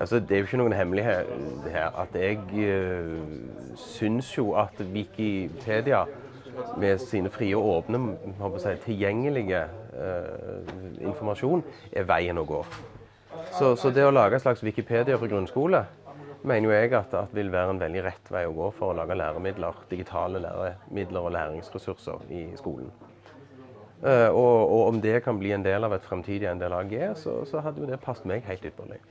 Altså, det er jo ikke noen hemmelighet her at jeg uh, syns jo at Wikipedia med sine frie og åpne, si, tilgjengelige uh, informasjon er veien å gå. Så, så, det å lage en slags Wikipedia for grunnskole mener jo jeg at, at vil være en veldig rett vei å gå for å lage læremidler, digitale læremidler og læringsressurser i skolen. Uh, og, og, om det kan bli en del av et fremtidig NDLAG, så, så hadde jo det passet meg helt ypperlig.